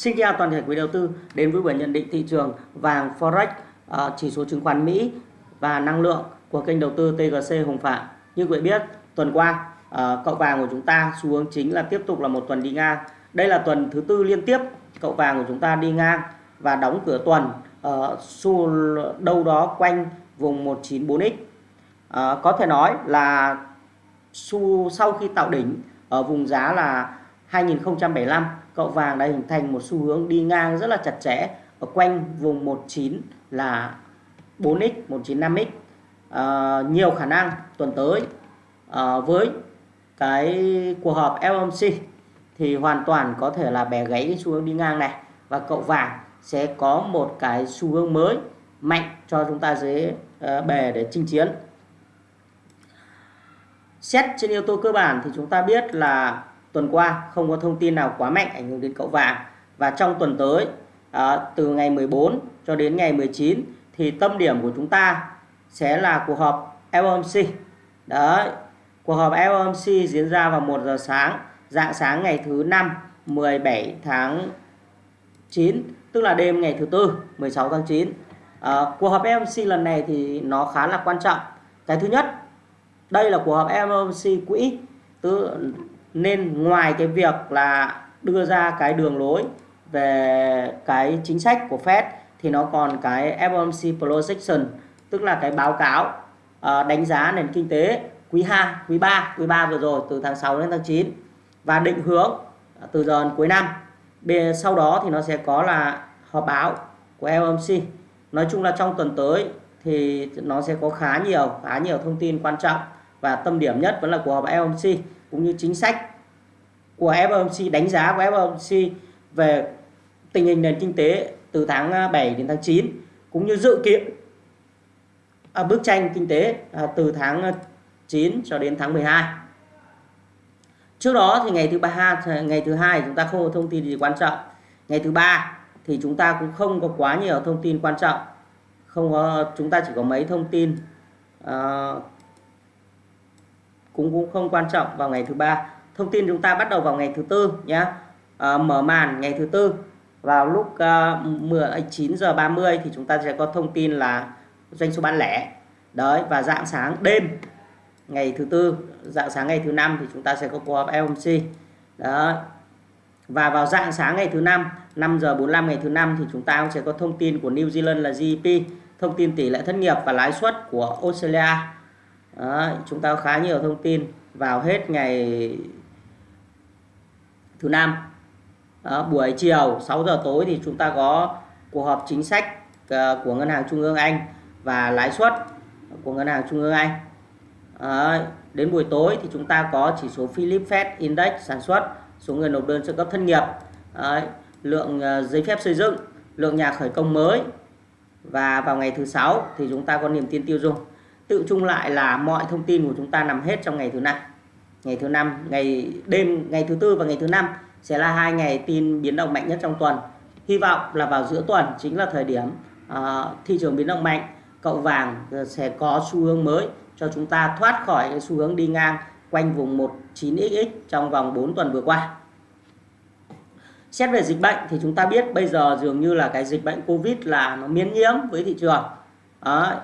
Xin chào toàn thể quý đầu tư đến với buổi nhận định thị trường vàng Forex, ờ, chỉ số chứng khoán Mỹ và năng lượng của kênh đầu tư TGC Hồng Phạm. Như quý vị biết, tuần qua ờ, cậu vàng của chúng ta xu hướng chính là tiếp tục là một tuần đi ngang. Đây là tuần thứ tư liên tiếp cậu vàng của chúng ta đi ngang và đóng cửa tuần ờ, xu đâu đó quanh vùng 194x. Có thể nói là xu sau khi tạo đỉnh ở vùng giá là 2075 cậu vàng đã hình thành một xu hướng đi ngang rất là chặt chẽ. Ở quanh vùng 19 là 4x 195x à, nhiều khả năng tuần tới à, với cái cuộc họp FOMC thì hoàn toàn có thể là bẻ gãy cái xu hướng đi ngang này. Và cậu vàng sẽ có một cái xu hướng mới mạnh cho chúng ta dễ uh, bè để chinh chiến. Xét trên yếu tố cơ bản thì chúng ta biết là tuần qua không có thông tin nào quá mạnh ảnh hưởng đến cậu vàng. Và trong tuần tới à, từ ngày 14 cho đến ngày 19 thì tâm điểm của chúng ta sẽ là cuộc họp FOMC đấy cuộc họp FOMC diễn ra vào 1 giờ sáng dạng sáng ngày thứ năm 17 tháng 9 tức là đêm ngày thứ tư 16 tháng 9 à, ờ, cuộc họp FOMC lần này thì nó khá là quan trọng. Cái thứ nhất đây là cuộc họp FOMC quỹ tức nên ngoài cái việc là đưa ra cái đường lối về cái chính sách của Fed thì nó còn cái FOMC projection tức là cái báo cáo uh, đánh giá nền kinh tế quý 2, quý 3, quý 3 vừa rồi từ tháng 6 đến tháng 9 và định hướng từ giờ đến cuối năm. Sau đó thì nó sẽ có là họp báo của FOMC. Nói chung là trong tuần tới thì nó sẽ có khá nhiều khá nhiều thông tin quan trọng và tâm điểm nhất vẫn là cuộc họp FOMC cũng như chính sách của FOMC đánh giá của FOMC về tình hình nền kinh tế từ tháng à, 7 đến tháng 9 cũng như dự kiến à, bức tranh kinh tế à, từ tháng à, 9 cho đến tháng 12. Trước đó thì ngày thứ ba ngày thứ hai chúng ta không có thông tin gì quan trọng. Ngày thứ ba thì chúng ta cũng không có quá nhiều thông tin quan trọng. Không có chúng ta chỉ có mấy thông tin uh, cũng cũng không quan trọng vào ngày thứ ba. Thông tin chúng ta bắt đầu vào ngày thứ tư nhé à, ờ, mở màn ngày thứ tư. Vào lúc ờ, uh, à, 9 giờ 30 thì chúng ta sẽ có thông tin là doanh số bán lẻ. Đấy và dạng sáng đêm ngày thứ tư dạng sáng ngày thứ năm thì chúng ta sẽ có cuộc họp FOMC đó và vào dạng sáng ngày thứ năm 5 giờ 45 ngày thứ năm thì chúng ta cũng sẽ có thông tin của New Zealand là GDP thông tin tỷ lệ thất nghiệp và lãi suất của Australia đó, chúng ta có khá nhiều thông tin vào hết ngày thứ năm. Đó, buổi chiều 6 giờ tối thì chúng ta có cuộc họp chính sách ờ, của ngân hàng trung ương Anh và lãi suất của ngân hàng trung ương Anh. Đó, đến buổi tối thì chúng ta có chỉ số Philip Fed Index sản xuất số người nộp đơn trợ cấp thất nghiệp. Đó, lượng ờ, giấy phép xây dựng lượng nhà khởi công mới. Và vào ngày thứ sáu thì chúng ta có niềm tin tiêu dùng tự chung lại là mọi thông tin của chúng ta nằm hết trong ngày thứ năm. Ngày thứ năm ngày đêm ngày thứ tư và ngày thứ năm sẽ là hai ngày tin biến động mạnh nhất trong tuần. Hy vọng là vào giữa tuần chính là thời điểm uh, thị trường biến động mạnh cậu vàng sẽ có xu hướng mới cho chúng ta thoát khỏi cái xu hướng đi ngang quanh vùng 19xx trong vòng 4 tuần vừa qua. Xét về dịch bệnh thì chúng ta biết bây giờ dường như là cái dịch bệnh covid là nó miễn nhiễm với thị trường. Đó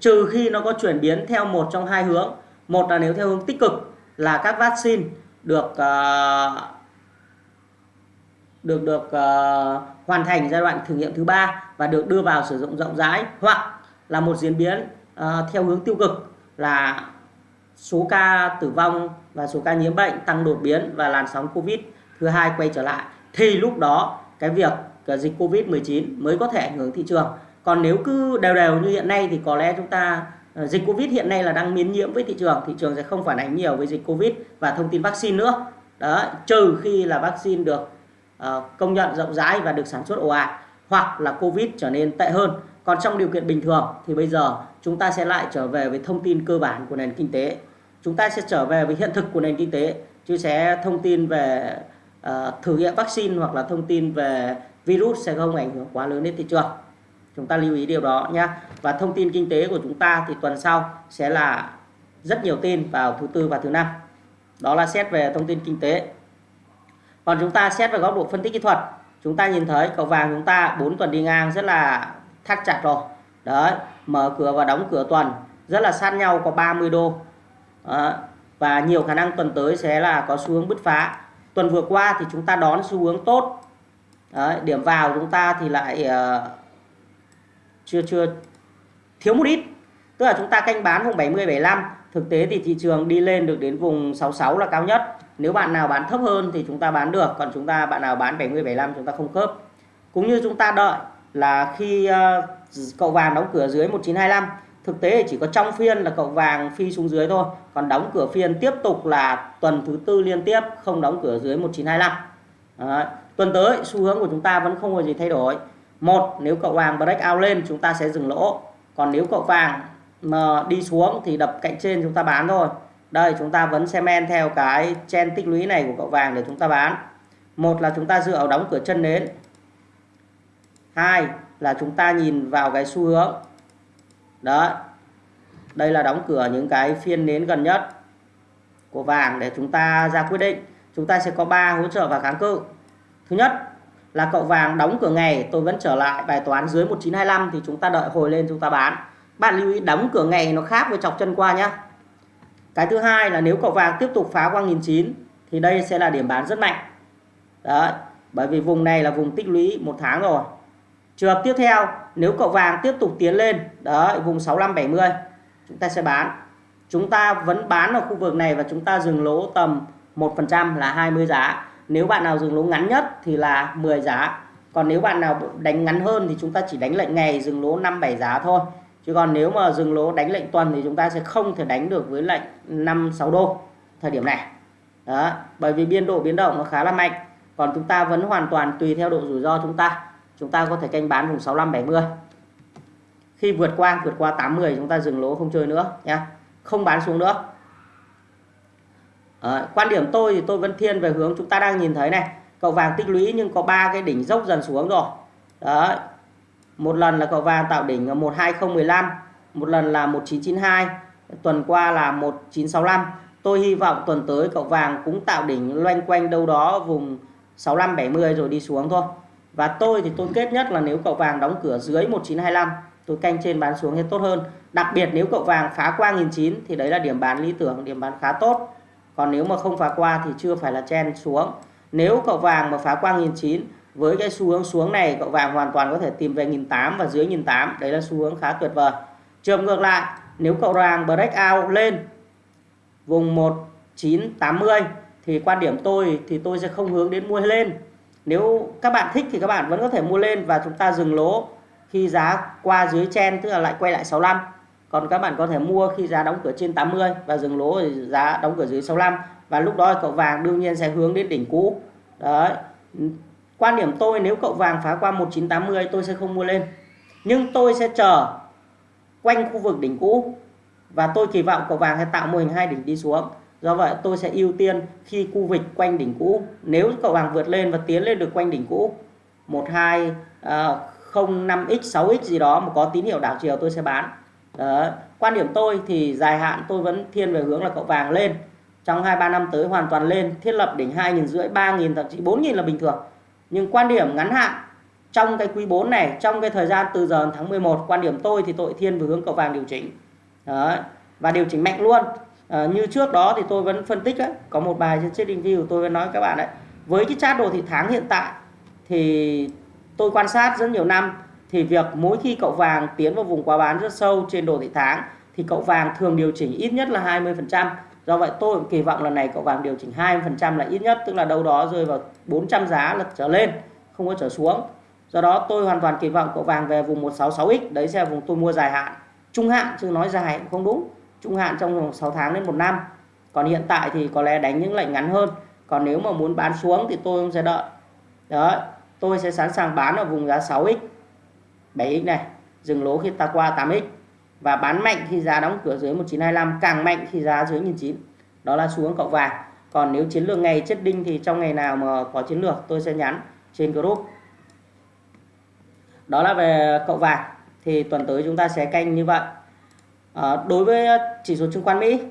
trừ khi nó có chuyển biến theo một trong hai hướng. Một là nếu theo hướng tích cực là các vaccine được uh, được được uh, hoàn thành giai đoạn thử nghiệm thứ ba và được đưa vào sử dụng rộng rãi hoặc là một diễn biến uh, theo hướng tiêu cực là số ca tử vong và số ca nhiễm bệnh tăng đột biến và làn sóng covid thứ hai quay trở lại. Thì lúc đó cái việc dịch covid 19 mới có thể ảnh hưởng thị trường còn nếu cứ đều đều như hiện nay thì có lẽ chúng ta ờ, dịch Covid hiện nay là đang miến nhiễm với thị trường, thị trường sẽ không phản ánh nhiều với dịch Covid và thông tin vaccine nữa. Đó, trừ khi là vaccine được uh, công nhận rộng rãi và được sản xuất ồ ạt hoặc là Covid trở nên tệ hơn. Còn trong điều kiện bình thường thì bây giờ chúng ta sẽ lại trở về với thông tin cơ bản của nền kinh tế. Chúng ta sẽ trở về với hiện thực của nền kinh tế chứ sẽ thông tin về uh, thử nghiệm vaccine hoặc là thông tin về virus sẽ không ảnh hưởng quá lớn đến thị trường chúng ta lưu ý điều đó nhé và thông tin kinh tế của chúng ta thì tuần sau sẽ là rất nhiều tin vào thứ tư và thứ năm. Đó là xét về thông tin kinh tế. Còn chúng ta xét về góc độ phân tích kỹ thuật chúng ta nhìn thấy cầu vàng chúng ta 4 tuần đi ngang rất là thắt chặt rồi. Đấy mở cửa và đóng cửa tuần rất là sát nhau có 30 đô. Đó. và nhiều khả năng tuần tới sẽ là có xu hướng bứt phá. Tuần vừa qua thì chúng ta đón xu hướng tốt. Đấy, điểm vào chúng ta thì lại uh, chưa chưa thiếu một ít. Tức là chúng ta canh bán vùng 70 75 thực tế thì thị trường đi lên được đến vùng 66 là cao nhất. Nếu bạn nào bán thấp hơn thì chúng ta bán được. Còn chúng ta bạn nào bán 70 75 chúng ta không khớp. Cũng như chúng ta đợi là khi uh, cậu vàng đóng cửa dưới 1925 thực tế chỉ có trong phiên là cậu vàng phi xuống dưới thôi. Còn đóng cửa phiên tiếp tục là tuần thứ tư liên tiếp không đóng cửa dưới 1925 Đấy. tuần tới xu hướng của chúng ta vẫn không có gì thay đổi một, nếu cậu vàng break out lên, chúng ta sẽ dừng lỗ. Còn nếu cậu vàng mà đi xuống thì đập cạnh trên chúng ta bán thôi. Đây, chúng ta vẫn xem men theo cái chen tích lũy này của cậu vàng để chúng ta bán. Một là chúng ta dựa vào đóng cửa chân nến. Hai là chúng ta nhìn vào cái xu hướng. Đó đây là đóng cửa những cái phiên nến gần nhất của vàng để chúng ta ra quyết định. Chúng ta sẽ có ba hỗ trợ và kháng cự. Thứ nhất là cậu vàng đóng cửa ngày tôi vẫn trở lại bài toán dưới 1925 thì chúng ta đợi hồi lên chúng ta bán. Bạn lưu ý đóng cửa ngày nó khác với chọc chân qua nhá. Cái thứ hai là nếu cậu vàng tiếp tục phá qua 1009 thì đây sẽ là điểm bán rất mạnh. Đấy, bởi vì vùng này là vùng tích lũy một tháng rồi. Trường hợp tiếp theo, nếu cậu vàng tiếp tục tiến lên, đấy, vùng 6570 chúng ta sẽ bán. Chúng ta vẫn bán ở khu vực này và chúng ta dừng lỗ tầm 1% là 20 giá nếu bạn nào dừng lỗ ngắn nhất thì là 10 giá. Còn nếu bạn nào đánh ngắn hơn thì chúng ta chỉ đánh lệnh ngày, dừng lỗ 5 7 giá thôi. Chứ còn nếu mà dừng lỗ đánh lệnh tuần thì chúng ta sẽ không thể đánh được với lệnh 5 6 đô thời điểm này. Đó, bởi vì biên độ biến động nó khá là mạnh. Còn chúng ta vẫn hoàn toàn tùy theo độ rủi ro chúng ta. Chúng ta có thể canh bán vùng 65 70 khi vượt qua vượt qua 80 chúng ta dừng lỗ không chơi nữa nha. Không bán xuống nữa à, quan điểm tôi thì tôi vẫn thiên về hướng chúng ta đang nhìn thấy này. Cậu vàng tích lũy nhưng có ba cái đỉnh dốc dần xuống rồi. Đấy một lần là cậu vàng tạo đỉnh ở 12015 một lần là 1992 tuần qua là 1965 tôi hy vọng tuần tới cậu vàng cũng tạo đỉnh loanh quanh đâu đó vùng 65 70 rồi đi xuống thôi. Và tôi thì tôi kết nhất là nếu cậu vàng đóng cửa dưới 1925 tôi canh trên bán xuống thì tốt hơn. Đặc biệt nếu cậu vàng phá qua 1009 thì đấy là điểm bán lý tưởng điểm bán khá tốt còn nếu mà không phá qua thì chưa phải là chen xuống. Nếu cậu vàng mà phá qua 1009 với cái xu hướng xuống này, cậu vàng hoàn toàn có thể tìm về 1008 và dưới 1008 đấy là xu hướng khá tuyệt vời. Trường ngược lại, nếu cậu vàng break out lên vùng 1980 thì quan điểm tôi thì tôi sẽ không hướng đến mua lên. Nếu các bạn thích thì các bạn vẫn có thể mua lên và chúng ta dừng lỗ khi giá qua dưới chen, tức là lại quay lại 65 còn các bạn có thể mua khi giá đóng cửa trên 80 và dừng lỗ giá đóng cửa dưới 65 và lúc đó cậu vàng đương nhiên sẽ hướng đến đỉnh cũ. Đấy. Quan điểm tôi nếu cậu vàng phá qua 1980 tôi sẽ không mua lên. Nhưng tôi sẽ chờ quanh khu vực đỉnh cũ. Và tôi kỳ vọng cậu vàng sẽ tạo mô hình hai đỉnh đi xuống. Do vậy tôi sẽ ưu tiên khi khu vực quanh đỉnh cũ. Nếu cậu vàng vượt lên và tiến lên được quanh đỉnh cũ 12 uh, 05x 6x gì đó mà có tín hiệu đảo chiều tôi sẽ bán đó. quan điểm tôi thì dài hạn tôi vẫn thiên về hướng là cậu vàng lên trong 2-3 năm tới hoàn toàn lên thiết lập đỉnh 2 rưỡi 3 thậm chí 4 là bình thường nhưng quan điểm ngắn hạn trong cái quý 4 này trong cái thời gian từ giờ tháng 11 quan điểm tôi thì tôi thiên về hướng cậu vàng điều chỉnh Đó. và điều chỉnh mạnh luôn à, như trước đó thì tôi vẫn phân tích ấy, có một bài trên trading view tôi vẫn nói các bạn đấy với cái chart đồ thị tháng hiện tại thì tôi quan sát rất nhiều năm thì việc mỗi khi cậu vàng tiến vào vùng quá bán rất sâu trên đồ thị tháng, thì cậu vàng thường điều chỉnh ít nhất là 20% do vậy tôi kỳ vọng lần này cậu vàng điều chỉnh 20% là ít nhất, tức là đâu đó rơi vào 400 giá là trở lên, không có trở xuống. Do đó tôi hoàn toàn kỳ vọng cậu vàng về vùng 166x đấy sẽ là vùng tôi mua dài hạn. Trung hạn, chứ nói dài cũng không đúng. Trung hạn trong vòng 6 tháng đến một năm. Còn hiện tại thì có lẽ đánh những lệnh ngắn hơn. Còn nếu mà muốn bán xuống thì tôi không sẽ đợi. Đó tôi sẽ sẵn sàng bán ở vùng giá 6x 7x này dừng lỗ khi ta qua 8x và bán mạnh khi giá đóng cửa dưới 1925 càng mạnh khi giá dưới 1900 đó là xuống cậu vàng. Còn nếu chiến lược ngày chết đinh thì trong ngày nào mà có chiến lược tôi sẽ nhắn trên group. Đó là về cậu vàng. Thì tuần tới chúng ta sẽ canh như vậy. À, đối với chỉ số chứng khoán Mỹ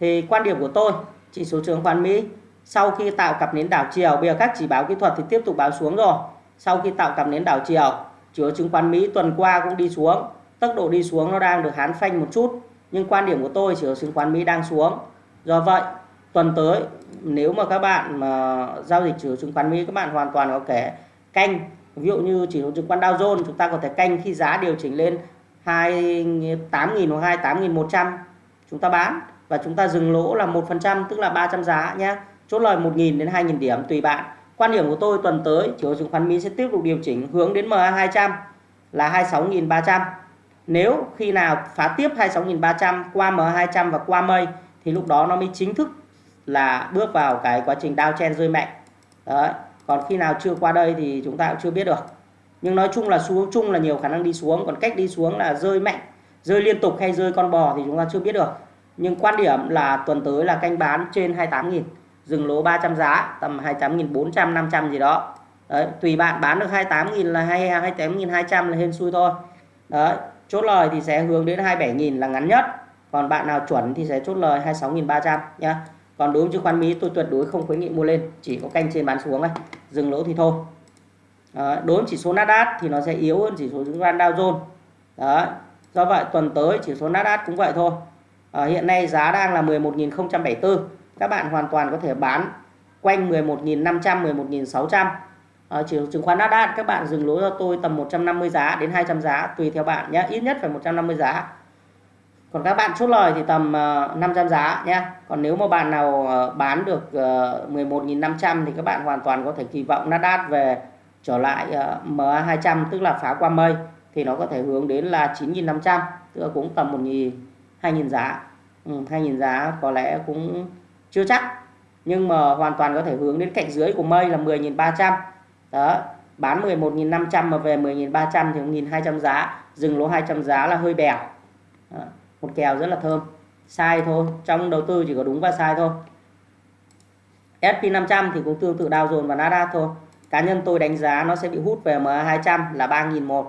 thì quan điểm của tôi chỉ số chứng khoán Mỹ sau khi tạo cặp nến đảo chiều bây giờ các chỉ báo kỹ thuật thì tiếp tục báo xuống rồi. Sau khi tạo cặp nến đảo chiều chứa chứng khoán Mỹ tuần qua cũng đi xuống. Tốc độ đi xuống nó đang được hán phanh một chút, nhưng quan điểm của tôi chỉ ở chứng khoán Mỹ đang xuống. Do vậy, tuần tới, nếu mà các bạn mà giao dịch chỉ chứng khoán Mỹ, các bạn hoàn toàn có thể canh. Ví dụ như chỉ số chứng khoán Dow Jones, chúng ta có thể canh khi giá điều chỉnh lên 28.000 hoặc 28.100 chúng ta bán và chúng ta dừng lỗ là 1% tức là 300 giá nhé chốt lời 1.000 đến 2.000 điểm, tùy bạn quan điểm của tôi tuần tới chỉ số chứng khoán Mỹ sẽ tiếp tục điều chỉnh hướng đến MA200 là 26.300 nếu khi nào phá tiếp 26.300 qua MA200 và qua mây thì lúc đó nó mới chính thức là bước vào cái quá trình đao chen rơi mạnh. Đấy, còn khi nào chưa qua đây thì chúng ta cũng chưa biết được. Nhưng nói chung là xuống, chung là nhiều khả năng đi xuống, còn cách đi xuống là rơi mạnh, rơi liên tục hay rơi con bò thì chúng ta chưa biết được. Nhưng quan điểm là tuần tới là canh bán trên 28.000 dừng lỗ 300 giá tầm 28.400 500 gì đó. Đấy tùy bạn bán được 28.000 là hay 28.200 là hên xui thôi. Đấy chốt lời thì sẽ hướng đến 27.000 là ngắn nhất. Còn bạn nào chuẩn thì sẽ chốt lời 26.300 nhá. Còn đối với chứng khoán Mỹ tôi tuyệt đối không khuyến nghị mua lên chỉ có canh trên bán xuống thôi. Dừng lỗ thì thôi. Đấy, đối với chỉ số Nasdaq thì nó sẽ yếu hơn chỉ số chứng khoán Dow Jones. Đấy. do vậy tuần tới chỉ số Nasdaq cũng vậy thôi. À, hiện nay giá đang là 11.074 các bạn hoàn toàn có thể bán quanh 11.500 11.600 à, chỉ chứng khoán Nasdaq các bạn dừng lỗ cho tôi tầm 150 giá đến 200 giá tùy theo bạn nhé ít nhất phải 150 giá. Còn các bạn chốt lời thì tầm ờ, 500 giá nhé. Còn nếu mà bạn nào ờ, bán được ờ, 11.500 thì các bạn hoàn toàn có thể kỳ vọng Nasdaq về trở lại ờ, MA200 tức là phá qua mây thì nó có thể hướng đến là 9.500 tức là cũng tầm 1.000 2.000 giá. Ừ, 2.000 giá có lẽ cũng chưa chắc, nhưng mà hoàn toàn có thể hướng đến cạnh dưới của mây là 10.300 đó, bán 11.500 mà về 10.300 thì 1.200 giá, dừng lỗ 200 giá là hơi bèo. Đó, một kèo rất là thơm. Sai thôi, trong đầu tư chỉ có đúng và sai thôi. SP500 thì cũng tương tự Dow Jones và Nasdaq thôi. Cá nhân tôi đánh giá nó sẽ bị hút về MA200 là 3.001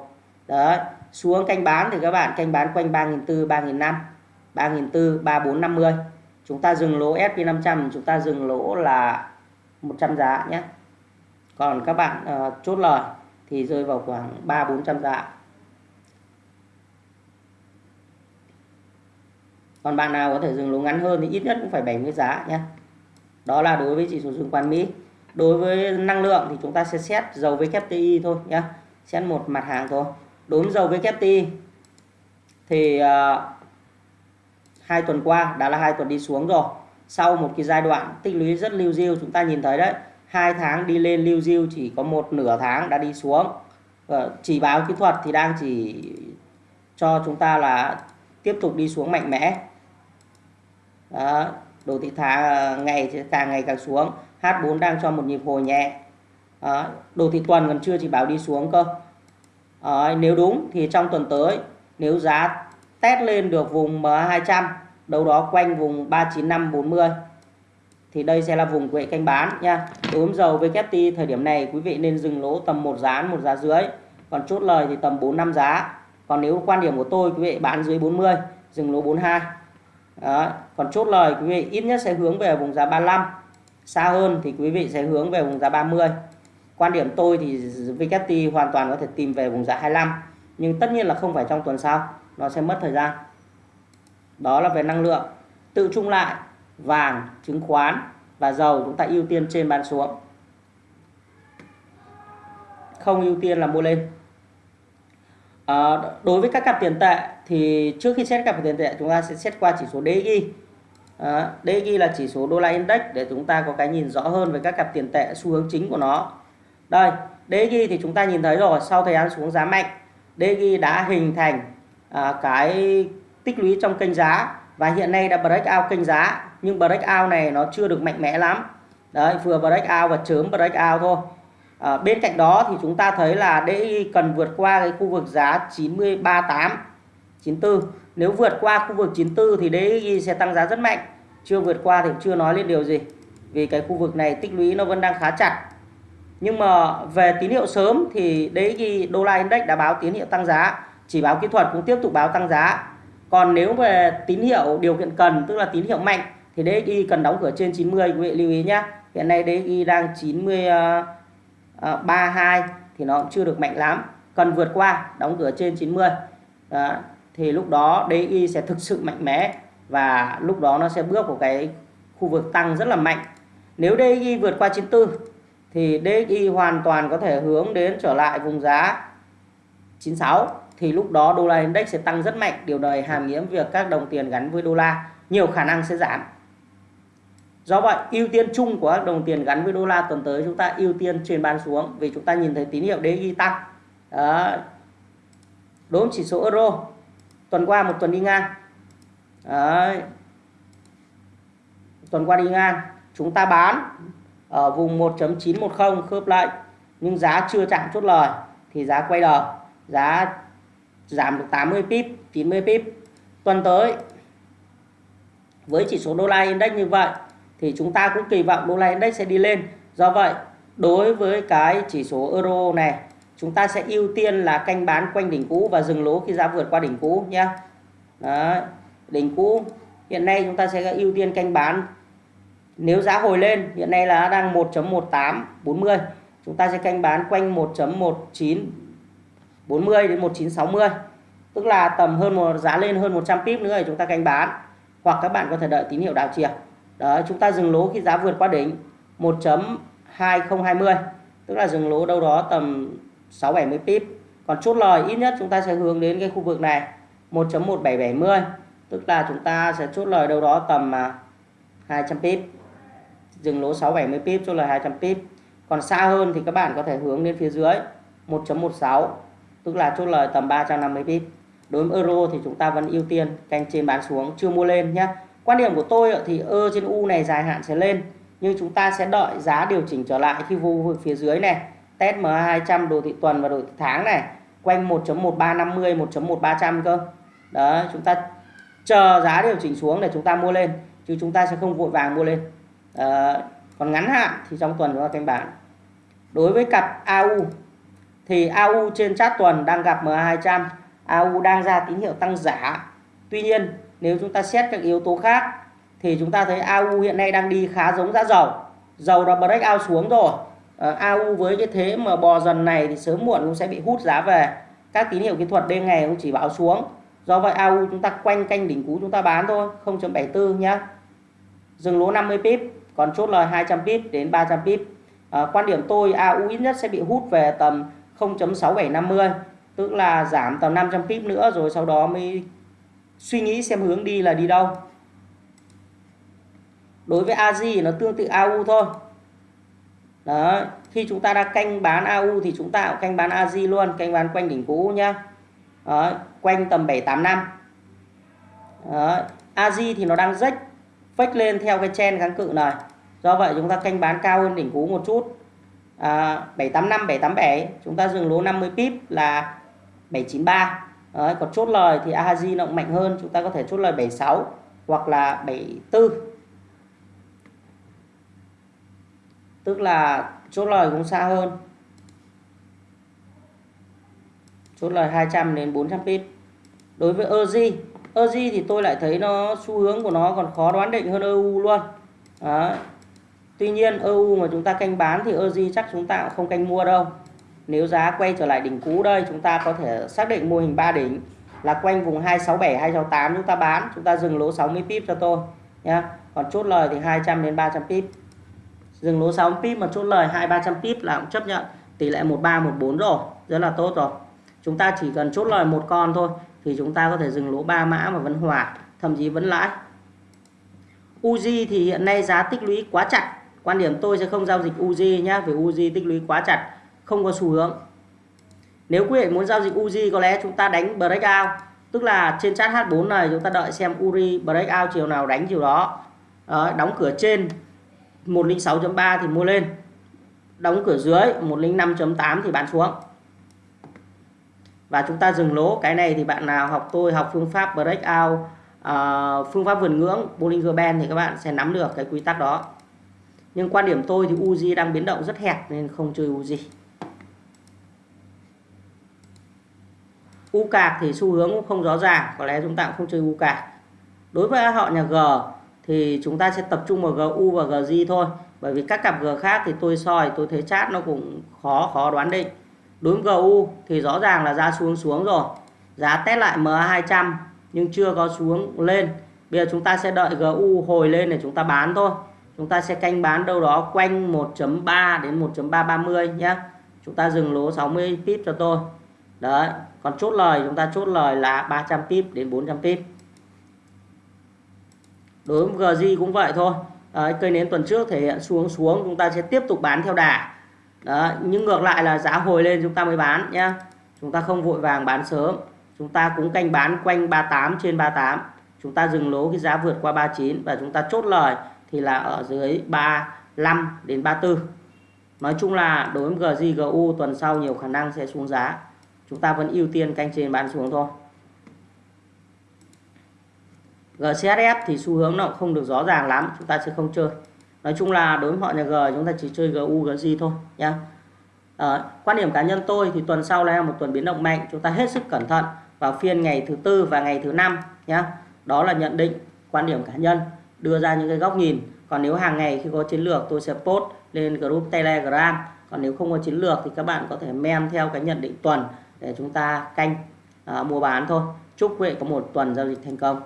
đó, xuống canh bán thì các bạn canh bán quanh 3.400 3.500 3.400 3450 chúng ta dừng lỗ SP500 chúng ta dừng lỗ là 100 giá nhé. Còn các bạn uh, chốt lời thì rơi vào khoảng 3 400 giá. Còn bạn nào có thể dừng lỗ ngắn hơn thì ít nhất cũng phải 70 giá nhé. Đó là đối với chỉ số chứng khoán Mỹ. Đối với năng lượng thì chúng ta sẽ xét dầu WTI thôi nhé. Xét một mặt hàng thôi. Đối với dầu WTI thì uh, hai tuần qua đã là hai tuần đi xuống rồi. Sau một cái giai đoạn tích lũy rất lưu diêu chúng ta nhìn thấy đấy hai tháng đi lên lưu diêu chỉ có một nửa tháng đã đi xuống. Và chỉ báo kỹ thuật thì đang chỉ cho chúng ta là tiếp tục đi xuống mạnh mẽ. Đó, đồ thị thả ờ, ngày càng ngày càng xuống. H4 đang cho một nhịp hồi nhẹ. Đó, đồ thị tuần còn chưa chỉ báo đi xuống cơ. Đó, nếu đúng thì trong tuần tới nếu giá test lên được vùng MA200 đâu đó quanh vùng 39540 thì đây sẽ là vùng quệ canh bán nha. Đối với dầu WTI thời điểm này, quý vị nên dừng lỗ tầm một giá một giá dưới. Còn chốt lời thì tầm 4 năm giá. Còn nếu quan điểm của tôi, quý vị bán dưới 40 dừng lỗ 42 đó. còn chốt lời, quý vị ít nhất sẽ hướng về vùng giá 35 xa hơn thì quý vị sẽ hướng về vùng giá 30 quan điểm tôi thì VKT hoàn toàn có thể tìm về vùng giá 25 nhưng tất nhiên là không phải trong tuần sau nó sẽ mất thời gian. Đó là về năng lượng tự trung lại vàng chứng khoán và dầu chúng ta ưu tiên trên bán xuống. Không ưu tiên là mua lên. À, đối với các cặp tiền tệ thì trước khi xét cặp tiền tệ chúng ta sẽ xét qua chỉ số DXY à, ờ, DXY là chỉ số đô la index để chúng ta có cái nhìn rõ hơn về các cặp tiền tệ xu hướng chính của nó. Đây DXY thì chúng ta nhìn thấy rồi sau thời gian xuống giá mạnh DXY đã hình thành à, cái tích lũy trong kênh giá. Và hiện nay đã break out kênh giá nhưng break out này nó chưa được mạnh mẽ lắm. Đấy vừa break out và chớm break out thôi. À, bên cạnh đó thì chúng ta thấy là DXY cần vượt qua cái khu vực giá 938 94 nếu vượt qua khu vực 94 thì đấy sẽ tăng giá rất mạnh. Chưa vượt qua thì chưa nói lên điều gì vì cái khu vực này tích lũy nó vẫn đang khá chặt. Nhưng mà về tín hiệu sớm thì DXY đô la index đã báo tín hiệu tăng giá chỉ báo kỹ thuật cũng tiếp tục báo tăng giá. Còn nếu về tín hiệu điều kiện cần tức là tín hiệu mạnh thì DXY cần đóng cửa trên 90 quý vị lưu ý nhé hiện nay DXY đang 932 ờ, thì nó cũng chưa được mạnh lắm. Cần vượt qua đóng cửa trên 90 đó, thì lúc đó DXY sẽ thực sự mạnh mẽ và lúc đó nó sẽ bước vào cái khu vực tăng rất là mạnh. Nếu DXY vượt qua 94 thì DXY hoàn toàn có thể hướng đến trở lại vùng giá 96 thì lúc đó đô la index sẽ tăng rất mạnh, điều này hàm nghĩa việc các đồng tiền gắn với đô la, nhiều khả năng sẽ giảm do vậy, ưu tiên chung của các đồng tiền gắn với đô la tuần tới chúng ta ưu tiên truyền bán xuống vì chúng ta nhìn thấy tín hiệu DXY tăng đó. đối với chỉ số euro, tuần qua một tuần đi ngang Đó. tuần qua đi ngang, chúng ta bán ở vùng 1.910 khớp lại, nhưng giá chưa chạm chốt lời thì giá quay đầu giá giảm được 80 pip 90 pip. Tuần tới với chỉ số đô la index như vậy thì chúng ta cũng kỳ vọng đô la index sẽ đi lên. Do vậy đối với cái chỉ số euro này chúng ta sẽ ưu tiên là canh bán quanh đỉnh cũ và dừng lỗ khi giá vượt qua đỉnh cũ nhé. Đấy, đỉnh cũ hiện nay chúng ta sẽ ưu tiên canh bán. Nếu giá hồi lên hiện nay là đang 1.1840 chúng ta sẽ canh bán quanh 1.19 40 đến 1960 tức là tầm hơn một, giá lên hơn 100 pip nữa thì chúng ta canh bán. Hoặc các bạn có thể đợi tín hiệu đảo chiều. Đó chúng ta dừng lỗ khi giá vượt qua đỉnh 1.2020 tức là dừng lỗ đâu đó tầm 6 70 pip. Còn chốt lời, ít nhất chúng ta sẽ hướng đến cái khu vực này 1.1770 tức là chúng ta sẽ chốt lời đâu đó tầm à, 200 pip. Dừng lỗ 670 pip, chốt lời 200 pip. Còn xa hơn thì các bạn có thể hướng lên phía dưới 1.16 tức là chốt lời tầm 350 pip đối với euro thì chúng ta vẫn ưu tiên canh trên bán xuống chưa mua lên nhé quan điểm của tôi thì ơ trên u này dài hạn sẽ lên nhưng chúng ta sẽ đợi giá điều chỉnh trở lại khi vô vực phía dưới này. Test MA200 đồ thị tuần và đồ thị tháng này quanh 1.1350 1.1300 cơ. Đó chúng ta chờ giá điều chỉnh xuống để chúng ta mua lên chứ chúng ta sẽ không vội vàng mua lên. À, còn ngắn hạn thì trong tuần chúng ta canh bán. Đối với cặp AU thì AU trên chart tuần đang gặp MA200 AU đang ra tín hiệu tăng giả tuy nhiên nếu chúng ta xét các yếu tố khác thì chúng ta thấy AU hiện nay đang đi khá giống giá dầu. Dầu đã break out xuống rồi. Ờ, à, AU với cái thế mà bò dần này thì sớm muộn cũng sẽ bị hút giá về. Các tín hiệu kỹ thuật đêm ngày cũng chỉ báo xuống. Do vậy AU chúng ta quanh canh đỉnh cũ chúng ta bán thôi 0.74 nhá. Dừng lỗ 50 pip còn chốt lời 200 pip đến 300 pip. À, quan điểm tôi AU ít nhất sẽ bị hút về tầm 0.6750 tức là giảm tầm 500 pip nữa rồi sau đó mới suy nghĩ xem hướng đi là đi đâu. Đối với AJ nó tương tự AU thôi. Đó khi chúng ta đã canh bán AU thì chúng ta cũng canh bán AJ luôn canh bán quanh đỉnh cũ nhá. Đó, quanh tầm 785 đó, AJ thì nó đang rách phách lên theo cái chen kháng cự này. Do vậy chúng ta canh bán cao hơn đỉnh cũ một chút à, 785 787 chúng ta dừng lỗ 50 pip là 793 Đấy, còn chốt lời thì AHZ nó cũng mạnh hơn. Chúng ta có thể chốt lời 76 hoặc là 74 tức là chốt lời cũng xa hơn. Chốt lời 200 đến 400 pip. Đối với EZ EZ thì tôi lại thấy nó xu hướng của nó còn khó đoán định hơn EU luôn. Đấy. Tuy nhiên EU mà chúng ta canh bán thì EZ chắc chúng ta cũng không canh mua đâu. Nếu giá quay trở lại đỉnh cũ đây, chúng ta có thể xác định mô hình 3 đỉnh là quanh vùng 267 268 chúng ta bán, chúng ta dừng lỗ 60 pip cho tôi, nhá. Còn chốt lời thì 200 đến 300 pip. Dừng lỗ 60 pip mà chốt lời 2 300 pip là cũng chấp nhận tỷ lệ 13 14 rồi, rất là tốt rồi. Chúng ta chỉ cần chốt lời một con thôi thì chúng ta có thể dừng lỗ 3 mã mà vẫn hòa, thậm chí vẫn lãi. Uzi thì hiện nay giá tích lũy quá chặt quan điểm tôi sẽ không giao dịch Uzi nhá vì Uzi tích lũy quá chặt không có xu hướng. Nếu quý vị muốn giao dịch Uzi có lẽ chúng ta đánh breakout tức là trên chart H4 này chúng ta đợi xem Uri breakout chiều nào đánh chiều đó. Đó, đóng cửa trên 106.3 thì mua lên. Đóng cửa dưới 105.8 thì bán xuống. Và chúng ta dừng lỗ cái này thì bạn nào học tôi học phương pháp breakout uh, phương pháp vườn ngưỡng Bollinger Band thì các bạn sẽ nắm được cái quy tắc đó nhưng quan điểm tôi thì Uzi đang biến động rất hẹp nên không chơi Uzi. U cạc thì xu hướng cũng không rõ ràng, có lẽ chúng ta cũng không chơi u cạc. Đối với họ nhà G thì chúng ta sẽ tập trung vào GU và GJ thôi, bởi vì các cặp G khác thì tôi soi, tôi thấy chát nó cũng khó khó đoán định. Đối với GU thì rõ ràng là ra xuống xuống rồi. Giá test lại MA200 nhưng chưa có xuống lên. Bây giờ chúng ta sẽ đợi GU hồi lên để chúng ta bán thôi chúng ta sẽ canh bán đâu đó quanh 1.3 đến 1.330 nhé chúng ta dừng lỗ 60 pip cho tôi. Đấy còn chốt lời chúng ta chốt lời là 300 pip đến 400 pip. Đối với GG cũng vậy thôi. Đấy, cây nến tuần trước thể hiện xuống xuống chúng ta sẽ tiếp tục bán theo đà. Đấy, nhưng ngược lại là giá hồi lên chúng ta mới bán nhé chúng ta không vội vàng bán sớm. Chúng ta cũng canh bán quanh 38 trên 38 chúng ta dừng lỗ cái giá vượt qua 39 và chúng ta chốt lời thì là ở dưới 35 đến 34 nói chung là đối với GG tuần sau nhiều khả năng sẽ xuống giá. Chúng ta vẫn ưu tiên canh trên bán xuống thôi. GCSF thì xu hướng nó không được rõ ràng lắm chúng ta sẽ không chơi. Nói chung là đối với họ nhà G chúng ta chỉ chơi GU GG thôi nha à, ờ, quan điểm cá nhân tôi thì tuần sau là một tuần biến động mạnh chúng ta hết sức cẩn thận vào phiên ngày thứ tư và ngày thứ năm nha đó là nhận định quan điểm cá nhân đưa ra những cái góc nhìn. Còn nếu hàng ngày khi có chiến lược tôi sẽ post lên group telegram. Còn nếu không có chiến lược thì các bạn có thể mem theo cái nhận định tuần để chúng ta canh à, mua bán thôi. Chúc quý vị có một tuần giao dịch thành công.